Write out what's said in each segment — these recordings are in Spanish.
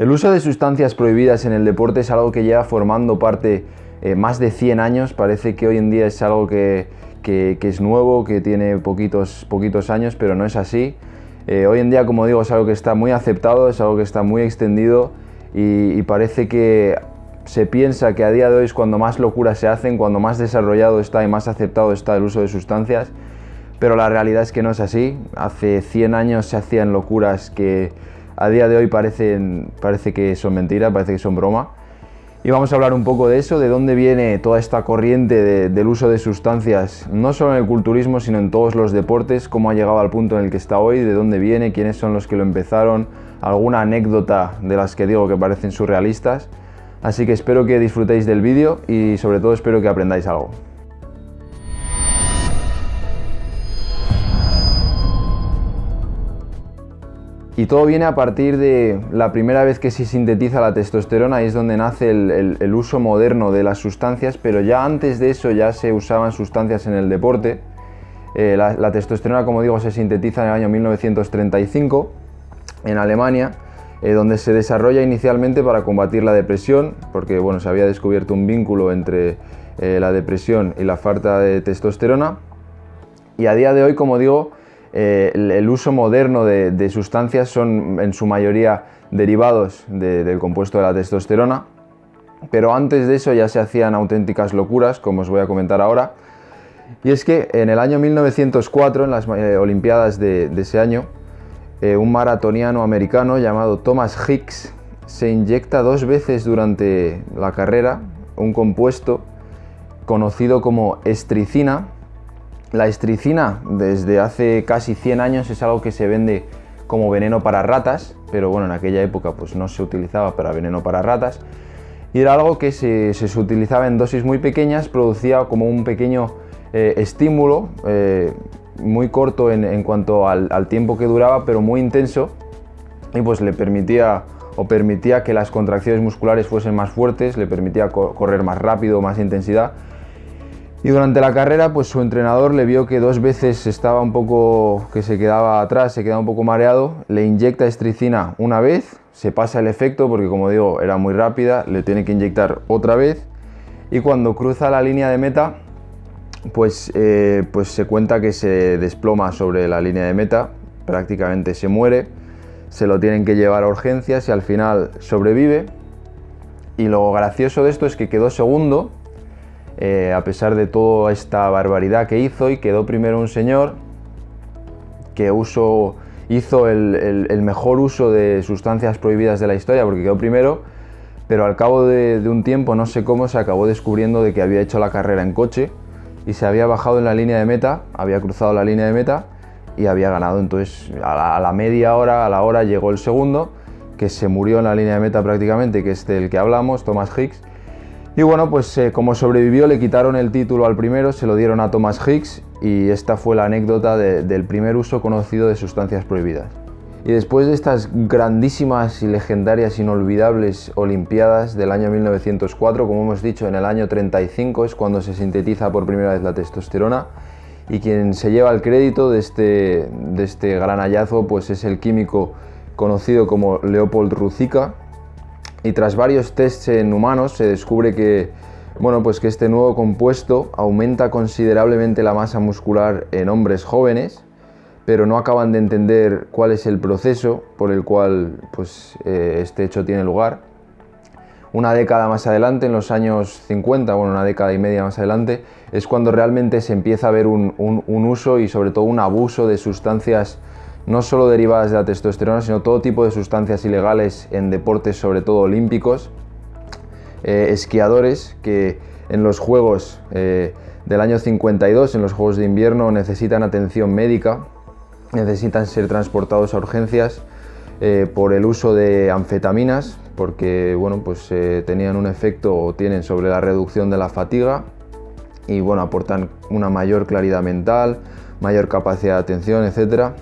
El uso de sustancias prohibidas en el deporte es algo que lleva formando parte eh, más de 100 años. Parece que hoy en día es algo que, es nuevo, que tiene poquitos, poquitos años, pero no es así. Eh, hoy en día, como digo, es algo que está muy aceptado, es algo que está muy extendido y, parece que se piensa que a día de hoy es cuando más locuras se hacen, cuando más desarrollado está y más aceptado está el uso de sustancias, pero la realidad es que no es así. Hace 100 años se hacían locuras que a día de hoy parecen, parece que son mentiras, parece que son broma. Y vamos a hablar un poco de eso, de dónde viene toda esta corriente del uso de sustancias, no solo en el culturismo, sino en todos los deportes, cómo ha llegado al punto en el que está hoy, de dónde viene, quiénes son los que lo empezaron, alguna anécdota de las que digo que parecen surrealistas. Así que espero que disfrutéis del vídeo y sobre todo espero que aprendáis algo. Y todo viene a partir de la primera vez que se sintetiza la testosterona, y es donde nace el, uso moderno de las sustancias, pero ya antes de eso ya se usaban sustancias en el deporte. Eh, la, testosterona, como digo, se sintetiza en el año 1935 en Alemania, eh, donde se desarrolla inicialmente para combatir la depresión, porque bueno, se había descubierto un vínculo entre eh, la depresión y la falta de testosterona. Y a día de hoy, como digo, eh, el, uso moderno de, sustancias son en su mayoría derivados del compuesto de la testosterona, pero antes de eso ya se hacían auténticas locuras, como os voy a comentar ahora. Y es que en el año 1904, en las eh, Olimpiadas de, ese año, eh, un maratoniano americano llamado Thomas Hicks se inyecta dos veces durante la carrera un compuesto conocido como estricina, la estricina desde hace casi 100 años es algo que se vende como veneno para ratas, pero bueno, en aquella época pues no se utilizaba para veneno para ratas. Y era algo que se, utilizaba en dosis muy pequeñas, producía como un pequeño eh, estímulo, eh, muy corto en, cuanto al, tiempo que duraba, pero muy intenso, y pues le permitía o permitía que las contracciones musculares fuesen más fuertes, le permitía correr más rápido, más intensidad, y durante la carrera, pues su entrenador le vio que dos veces estaba un poco, que se quedaba atrás, se quedaba un poco mareado, le inyecta estricina una vez, se pasa el efecto porque como digo era muy rápida, le tiene que inyectar otra vez y cuando cruza la línea de meta, pues, eh, pues se cuenta que se desploma sobre la línea de meta, prácticamente se muere, se lo tienen que llevar a urgencias y al final sobrevive. Y lo gracioso de esto es que quedó segundo eh, a pesar de toda esta barbaridad que hizo y quedó primero un señor que hizo el, mejor uso de sustancias prohibidas de la historia porque quedó primero, pero al cabo de, un tiempo, no sé cómo, se acabó descubriendo de que había hecho la carrera en coche y se había bajado en la línea de meta, había cruzado la línea de meta y había ganado. Entonces a la, media hora, a la hora llegó el segundo, que se murió en la línea de meta prácticamente, que es del que hablamos, Thomas Hicks, y bueno, pues eh, como sobrevivió le quitaron el título al primero, se lo dieron a Thomas Hicks y esta fue la anécdota del primer uso conocido de sustancias prohibidas. Y después de estas grandísimas y legendarias inolvidables Olimpiadas del año 1904, como hemos dicho, en el año 35 es cuando se sintetiza por primera vez la testosterona y quien se lleva el crédito de este, de este gran hallazgo pues es el químico conocido como Leopold Ruzica, y tras varios tests en humanos se descubre que, bueno, pues que este nuevo compuesto aumenta considerablemente la masa muscular en hombres jóvenes, pero no acaban de entender cuál es el proceso por el cual pues, eh, este hecho tiene lugar. Una década más adelante, en los años 50, bueno, una década y media más adelante, es cuando realmente se empieza a ver un, un uso y sobre todo un abuso de sustancias no solo derivadas de la testosterona, sino todo tipo de sustancias ilegales en deportes, sobre todo olímpicos, eh, esquiadores que en los Juegos eh, del año 52, en los Juegos de invierno, necesitan atención médica, necesitan ser transportados a urgencias eh, por el uso de anfetaminas, porque bueno, pues, tenían un efecto o tienen sobre la reducción de la fatiga y bueno, aportan una mayor claridad mental, mayor capacidad de atención, etcétera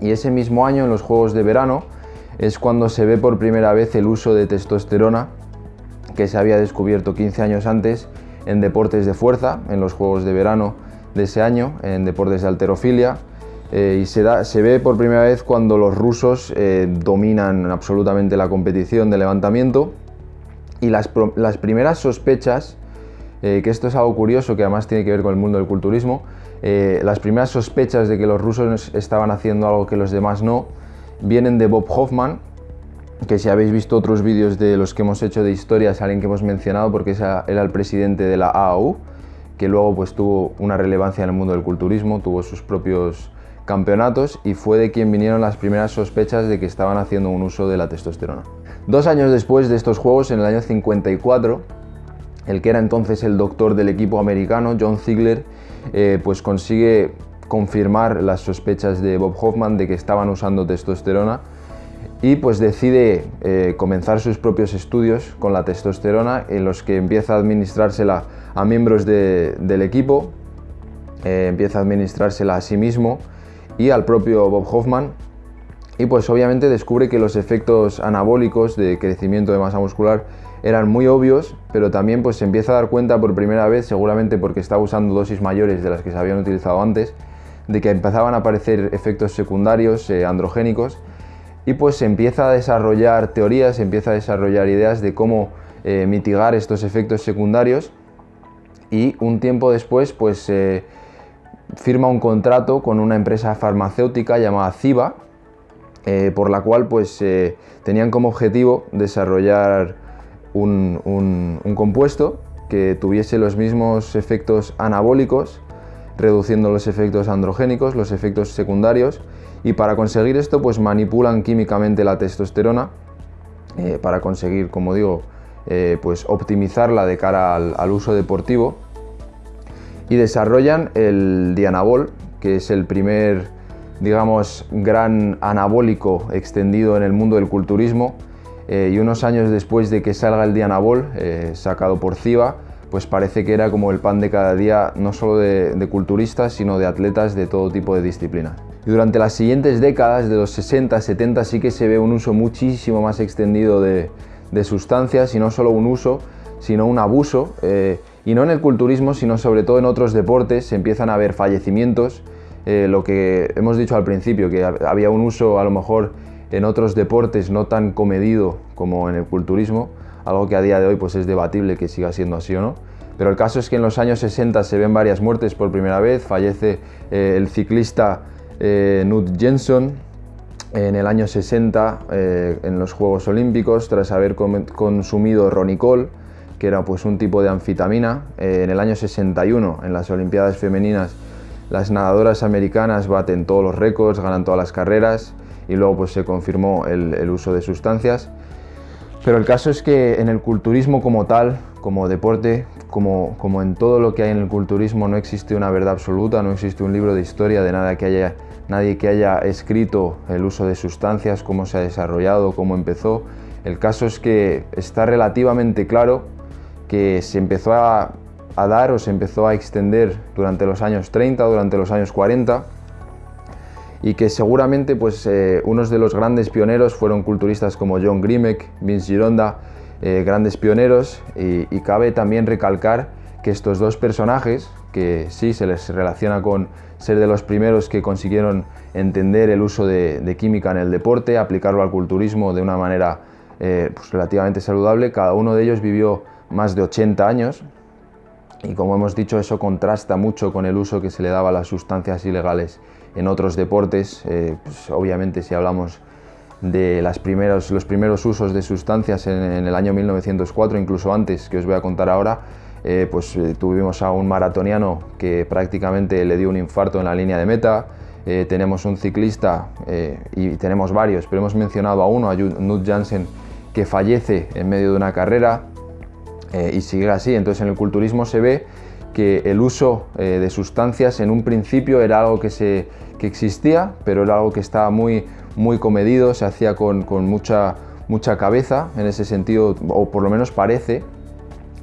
y ese mismo año, en los Juegos de Verano, es cuando se ve por primera vez el uso de testosterona que se había descubierto 15 años antes en deportes de fuerza, en los Juegos de Verano de ese año, en deportes de alterofilia. y se, da, se, ve por primera vez cuando los rusos dominan absolutamente la competición de levantamiento y las, las primeras sospechas, que esto es algo curioso que además tiene que ver con el mundo del culturismo, las primeras sospechas de que los rusos estaban haciendo algo que los demás no, vienen de Bob Hoffman, que si habéis visto otros vídeos de los que hemos hecho de historia, es alguien que hemos mencionado porque era el presidente de la AAU, que luego pues tuvo una relevancia en el mundo del culturismo, tuvo sus propios campeonatos y fue de quien vinieron las primeras sospechas de que estaban haciendo un uso de la testosterona. Dos años después de estos juegos, en el año 54, el que era entonces el doctor del equipo americano, John Ziegler, eh, pues consigue confirmar las sospechas de Bob Hoffman de que estaban usando testosterona y pues decide eh, comenzar sus propios estudios con la testosterona en los que empieza a administrársela a miembros del equipo, eh, empieza a administrársela a sí mismo y al propio Bob Hoffman y pues obviamente descubre que los efectos anabólicos de crecimiento de masa muscular eran muy obvios, pero también pues se empieza a dar cuenta por primera vez, seguramente porque estaba usando dosis mayores de las que se habían utilizado antes, de que empezaban a aparecer efectos secundarios eh, androgénicos y pues se empieza a desarrollar teorías, se empieza a desarrollar ideas de cómo eh, mitigar estos efectos secundarios y un tiempo después pues se firma un contrato con una empresa farmacéutica llamada Ciba eh, por la cual pues tenían como objetivo desarrollar un, compuesto que tuviese los mismos efectos anabólicos reduciendo los efectos androgénicos, los efectos secundarios y para conseguir esto pues manipulan químicamente la testosterona eh, para conseguir, como digo, eh, pues optimizarla de cara al, uso deportivo y desarrollan el Dianabol, que es el primer, digamos, gran anabólico extendido en el mundo del culturismo eh, y unos años después de que salga el Dianabol, sacado por CIBA, pues parece que era como el pan de cada día, no solo de, culturistas, sino de atletas de todo tipo de disciplinas. Y durante las siguientes décadas, de los 60, 70, sí que se ve un uso muchísimo más extendido de, sustancias, y no solo un uso, sino un abuso, eh, y no en el culturismo, sino sobre todo en otros deportes, se empiezan a ver fallecimientos, eh, lo que hemos dicho al principio, que había un uso a lo mejor en otros deportes no tan comedido como en el culturismo, algo que a día de hoy pues es debatible que siga siendo así o no. Pero el caso es que en los años 60 se ven varias muertes por primera vez, fallece eh, el ciclista eh, Knut Jensen en el año 60 eh, en los Juegos Olímpicos tras haber consumido ronicol, que era pues un tipo de anfitamina. en el año 61 en las Olimpiadas Femeninas las nadadoras americanas baten todos los récords, ganan todas las carreras y luego pues se confirmó el uso de sustancias. Pero el caso es que en el culturismo como tal, como deporte, como, como en todo lo que hay en el culturismo, no existe una verdad absoluta, no existe un libro de historia de nada que haya, nadie que haya escrito el uso de sustancias, cómo se ha desarrollado, cómo empezó. El caso es que está relativamente claro que se empezó a, a dar o se empezó a extender durante los años 30, durante los años 40, y que seguramente pues, eh, unos de los grandes pioneros fueron culturistas como John Grimek, Vince Gironda, eh, grandes pioneros y, cabe también recalcar que estos dos personajes, que sí se les relaciona con ser de los primeros que consiguieron entender el uso de, química en el deporte, aplicarlo al culturismo de una manera eh, pues, relativamente saludable, cada uno de ellos vivió más de 80 años y como hemos dicho eso contrasta mucho con el uso que se le daba a las sustancias ilegales en otros deportes, eh, pues obviamente si hablamos de las primeros, los primeros usos de sustancias en, el año 1904, incluso antes, que os voy a contar ahora, eh, pues eh, tuvimos a un maratoniano que prácticamente le dio un infarto en la línea de meta, tenemos un ciclista y tenemos varios, pero hemos mencionado a uno, a Knut Jansen, que fallece en medio de una carrera y sigue así. Entonces en el culturismo se ve que el uso de sustancias en un principio era algo que se que existía, pero era algo que estaba muy, muy comedido, se hacía con, mucha, mucha cabeza en ese sentido, o por lo menos parece.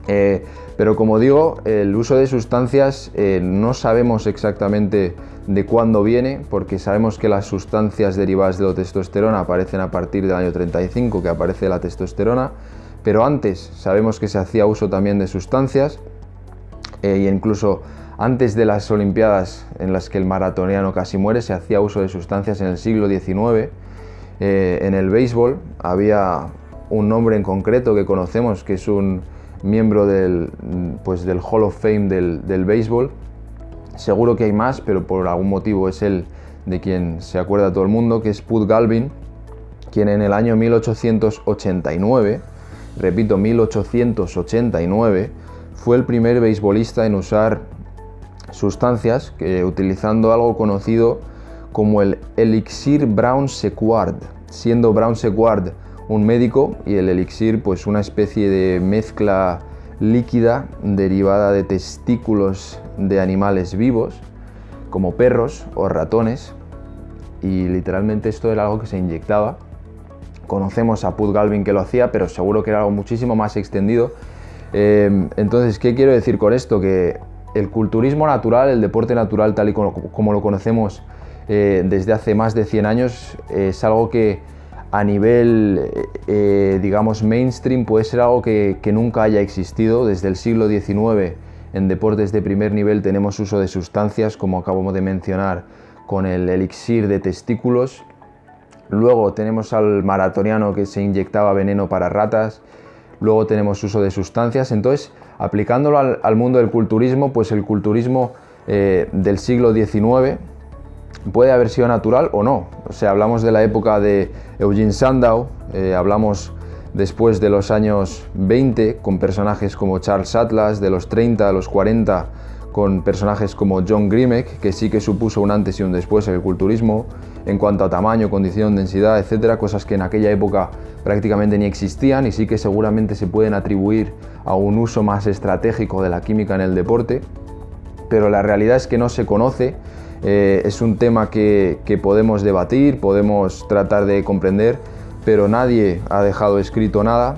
Eh, pero como digo, el uso de sustancias eh, no sabemos exactamente de cuándo viene, porque sabemos que las sustancias derivadas de la testosterona aparecen a partir del año 35, que aparece la testosterona, pero antes sabemos que se hacía uso también de sustancias, e incluso Antes de las Olimpiadas en las que el maratoniano casi muere, se hacía uso de sustancias en el siglo XIX. Eh, en el béisbol había un nombre en concreto que conocemos, que es un miembro del, pues, del Hall of Fame del, del béisbol. Seguro que hay más, pero por algún motivo es el de quien se acuerda todo el mundo, que es Pud Galvin, quien en el año 1889, repito, 1889, fue el primer beisbolista en usar sustancias que, utilizando algo conocido como el elixir Brown Sequard, siendo Brown Sequard un médico y el elixir pues una especie de mezcla líquida derivada de testículos de animales vivos como perros o ratones y literalmente esto era algo que se inyectaba. Conocemos a Put Galvin que lo hacía, pero seguro que era algo muchísimo más extendido. Eh, entonces, ¿qué quiero decir con esto? Que el culturismo natural, el deporte natural tal y como, lo conocemos eh, desde hace más de 100 años, es algo que a nivel, eh, digamos, mainstream puede ser algo que, nunca haya existido. Desde el siglo XIX en deportes de primer nivel tenemos uso de sustancias, como acabamos de mencionar, con el elixir de testículos. Luego tenemos al maratoniano que se inyectaba veneno para ratas. Luego tenemos uso de sustancias. Entonces, Aplicándolo al, mundo del culturismo, pues el culturismo eh, del siglo XIX puede haber sido natural o no. O sea, hablamos de la época de Eugene Sandow, eh, hablamos después de los años 20 con personajes como Charles Atlas, de los 30 a los 40 con personajes como John Grimek, que sí que supuso un antes y un después en el culturismo, en cuanto a tamaño, condición, densidad, etcétera, cosas que en aquella época prácticamente ni existían y sí que seguramente se pueden atribuir a un uso más estratégico de la química en el deporte, pero la realidad es que no se conoce, eh, es un tema que, podemos debatir, podemos tratar de comprender, pero nadie ha dejado escrito nada.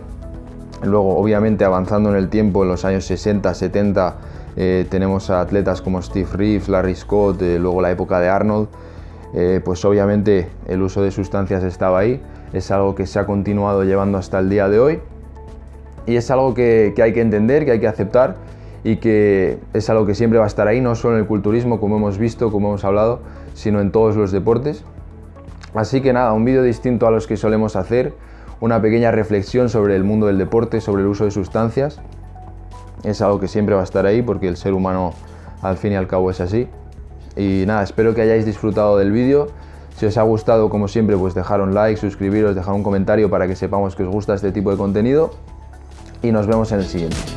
Luego, obviamente, avanzando en el tiempo, en los años 60, 70, eh, tenemos a atletas como Steve Reeves, Larry Scott, eh, luego la época de Arnold, eh, pues obviamente el uso de sustancias estaba ahí, es algo que se ha continuado llevando hasta el día de hoy y es algo que, hay que entender, que hay que aceptar y que es algo que siempre va a estar ahí, no solo en el culturismo, como hemos visto, como hemos hablado, sino en todos los deportes. Así que nada, un vídeo distinto a los que solemos hacer, una pequeña reflexión sobre el mundo del deporte, sobre el uso de sustancias es algo que siempre va a estar ahí porque el ser humano al fin y al cabo es así. Y nada, espero que hayáis disfrutado del vídeo. Si os ha gustado, como siempre, pues dejar un like, suscribiros, dejar un comentario para que sepamos que os gusta este tipo de contenido. Y nos vemos en el siguiente.